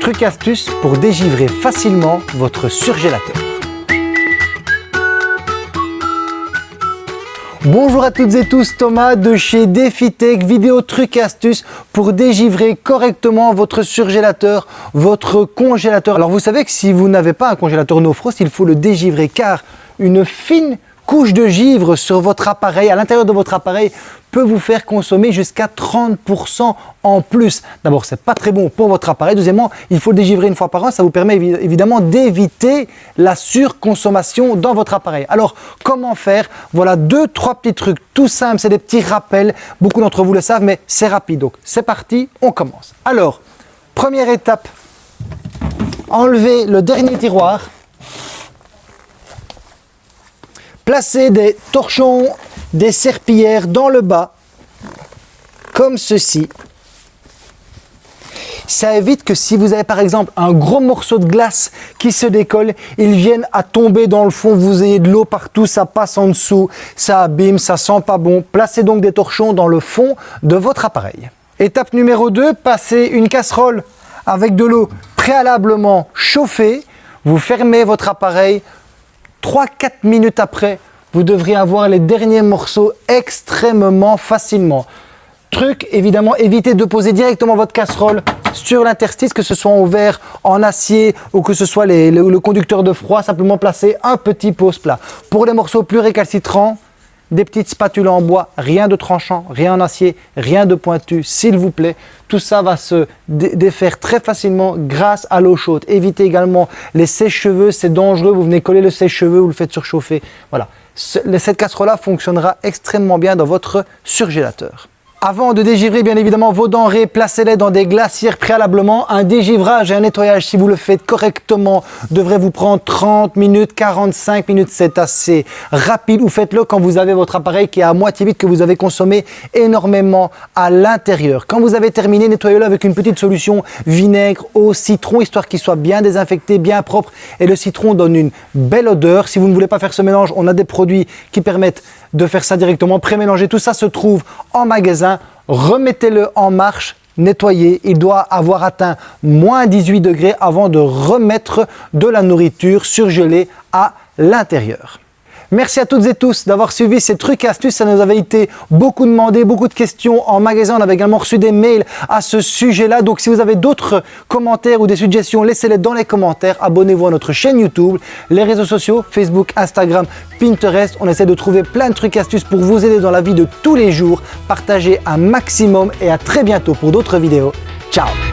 Truc astuce pour dégivrer facilement votre surgélateur. Bonjour à toutes et tous, Thomas de chez DefiTech, vidéo truc et astuces pour dégivrer correctement votre surgélateur, votre congélateur. Alors vous savez que si vous n'avez pas un congélateur no frost, il faut le dégivrer car une fine couche de givre sur votre appareil, à l'intérieur de votre appareil, peut vous faire consommer jusqu'à 30% en plus. D'abord, c'est pas très bon pour votre appareil. Deuxièmement, il faut le dégivrer une fois par an. Ça vous permet évidemment d'éviter la surconsommation dans votre appareil. Alors, comment faire? Voilà deux, trois petits trucs tout simples. C'est des petits rappels. Beaucoup d'entre vous le savent, mais c'est rapide. Donc, c'est parti, on commence. Alors, première étape, enlevez le dernier tiroir Placez des torchons, des serpillères dans le bas, comme ceci. Ça évite que si vous avez par exemple un gros morceau de glace qui se décolle, il vienne à tomber dans le fond, vous ayez de l'eau partout, ça passe en dessous, ça abîme, ça sent pas bon. Placez donc des torchons dans le fond de votre appareil. Étape numéro 2, passez une casserole avec de l'eau préalablement chauffée. Vous fermez votre appareil, 3-4 minutes après, vous devriez avoir les derniers morceaux extrêmement facilement. Truc, évidemment, évitez de poser directement votre casserole sur l'interstice, que ce soit en verre, en acier ou que ce soit le, conducteur de froid, simplement placer un petit pose plat. Pour les morceaux plus récalcitrants, des petites spatules en bois, rien de tranchant, rien en acier, rien de pointu, s'il vous plaît. Tout ça va se défaire très facilement grâce à l'eau chaude. Évitez également les sèche-cheveux, c'est dangereux, vous venez coller le sèche-cheveux, vous le faites surchauffer. Voilà, cette casserole-là fonctionnera extrêmement bien dans votre surgélateur. Avant de dégivrer bien évidemment vos denrées, placez-les dans des glacières préalablement. Un dégivrage et un nettoyage, si vous le faites correctement, devrait vous prendre 30 minutes, 45 minutes. C'est assez rapide ou faites-le quand vous avez votre appareil qui est à moitié vide, que vous avez consommé énormément à l'intérieur. Quand vous avez terminé, nettoyez-le avec une petite solution vinaigre au citron, histoire qu'il soit bien désinfecté, bien propre. Et le citron donne une belle odeur. Si vous ne voulez pas faire ce mélange, on a des produits qui permettent de faire ça directement, pré-mélanger. Tout ça se trouve en magasin. Remettez-le en marche, nettoyez. Il doit avoir atteint moins 18 degrés avant de remettre de la nourriture surgelée à l'intérieur. Merci à toutes et tous d'avoir suivi ces trucs et astuces. Ça nous avait été beaucoup demandé, beaucoup de questions en magasin. On avait également reçu des mails à ce sujet-là. Donc, si vous avez d'autres commentaires ou des suggestions, laissez-les dans les commentaires. Abonnez-vous à notre chaîne YouTube, les réseaux sociaux, Facebook, Instagram, Pinterest. On essaie de trouver plein de trucs et astuces pour vous aider dans la vie de tous les jours. Partagez un maximum et à très bientôt pour d'autres vidéos. Ciao